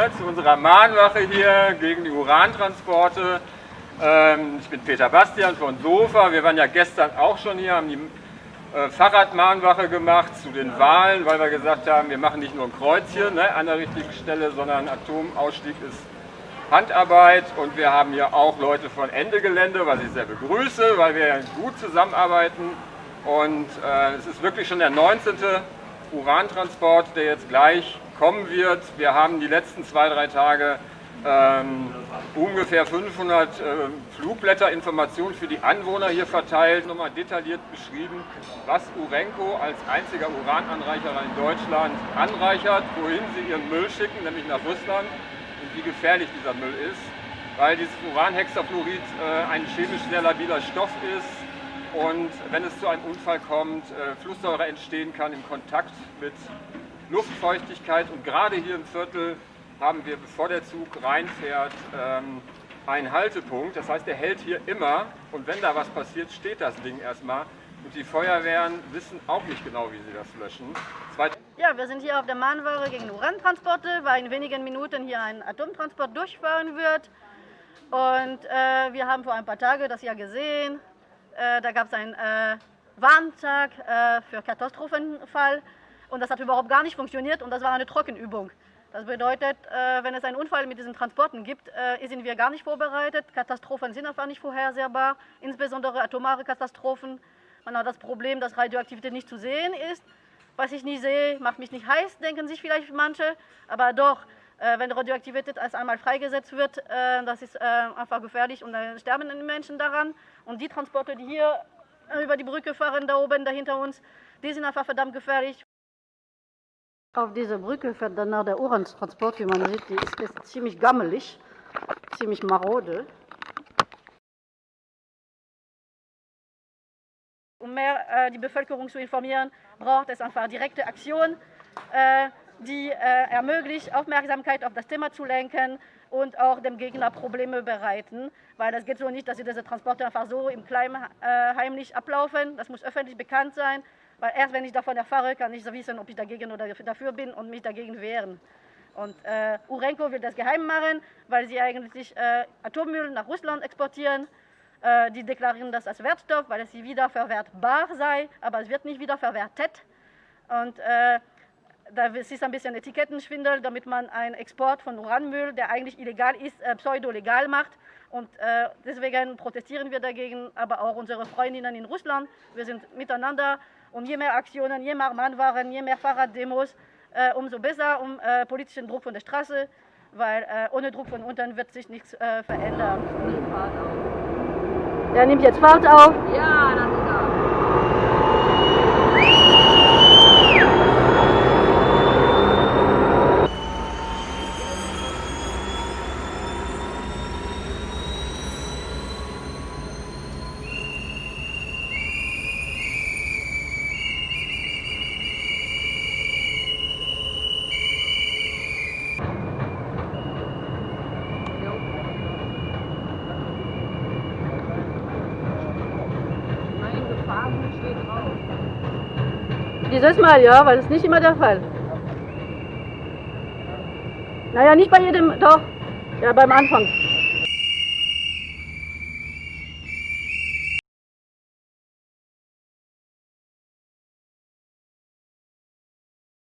Zu unserer Mahnwache hier gegen die Urantransporte. Ähm, ich bin Peter Bastian von SOFA. Wir waren ja gestern auch schon hier, haben die äh, Fahrradmahnwache gemacht zu den Wahlen, weil wir gesagt haben, wir machen nicht nur ein Kreuzchen ne, an der richtigen Stelle, sondern Atomausstieg ist Handarbeit und wir haben hier auch Leute von Ende Gelände, was ich sehr begrüße, weil wir gut zusammenarbeiten und äh, es ist wirklich schon der 19. Urantransport, der jetzt gleich kommen wird. Wir haben die letzten zwei, drei Tage ähm, ungefähr 500 äh, Flugblätterinformationen für die Anwohner hier verteilt, nochmal detailliert beschrieben, was Urenco als einziger Urananreicherer in Deutschland anreichert, wohin sie ihren Müll schicken, nämlich nach Russland und wie gefährlich dieser Müll ist, weil dieses Uranhexafluorid äh, ein chemisch sehr labiler Stoff ist und wenn es zu einem Unfall kommt, äh, Flusssäure entstehen kann im Kontakt mit Luftfeuchtigkeit und gerade hier im Viertel haben wir, bevor der Zug reinfährt, ähm, einen Haltepunkt. Das heißt, der hält hier immer und wenn da was passiert, steht das Ding erstmal. Und die Feuerwehren wissen auch nicht genau, wie sie das löschen. Zweit ja, wir sind hier auf der Mahnware gegen Urantransporte, weil in wenigen Minuten hier ein Atomtransport durchfahren wird. Und äh, wir haben vor ein paar Tagen das ja gesehen. Äh, da gab es einen äh, Warntag äh, für Katastrophenfall. Und das hat überhaupt gar nicht funktioniert und das war eine Trockenübung. Das bedeutet, äh, wenn es einen Unfall mit diesen Transporten gibt, äh, sind wir gar nicht vorbereitet. Katastrophen sind einfach nicht vorhersehbar, insbesondere atomare Katastrophen. Man hat das Problem, dass Radioaktivität nicht zu sehen ist. Was ich nicht sehe, macht mich nicht heiß, denken sich vielleicht manche. Aber doch, wenn Radioaktivität erst einmal freigesetzt wird, das ist einfach gefährlich und dann sterben die Menschen daran. Und die Transporte, die hier über die Brücke fahren, da oben, da hinter uns, die sind einfach verdammt gefährlich. Auf dieser Brücke fährt danach der Urantransport, wie man sieht, die ist, ist ziemlich gammelig, ziemlich marode. Um mehr äh, die Bevölkerung zu informieren, braucht es einfach direkte Aktion, äh, die äh, ermöglicht, Aufmerksamkeit auf das Thema zu lenken und auch dem Gegner Probleme bereiten. Weil es geht so nicht, dass diese Transporte einfach so im Kleinen äh, heimlich ablaufen. Das muss öffentlich bekannt sein. Weil erst wenn ich davon erfahre, kann ich so wissen, ob ich dagegen oder dafür bin und mich dagegen wehren. Und äh, Urenco will das geheim machen, weil sie eigentlich äh, Atommüll nach Russland exportieren. Äh, die deklarieren das als Wertstoff, weil es wiederverwertbar sei, aber es wird nicht wiederverwertet. Und äh, da ist ein bisschen Etikettenschwindel, damit man einen Export von Uranmüll, der eigentlich illegal ist, äh, pseudo-legal macht. Und äh, deswegen protestieren wir dagegen, aber auch unsere Freundinnen in Russland. Wir sind miteinander und je mehr Aktionen, je mehr Mahnwaren, je mehr Fahrraddemos, äh, umso besser, um politischen Druck von der Straße, weil ohne Druck von unten wird sich nichts verändern. Er nimmt jetzt Fahrt auf. Ja, das ist er. Dieses Mal ja, weil ist nicht immer der Fall. Naja, nicht bei jedem, doch, ja beim Anfang.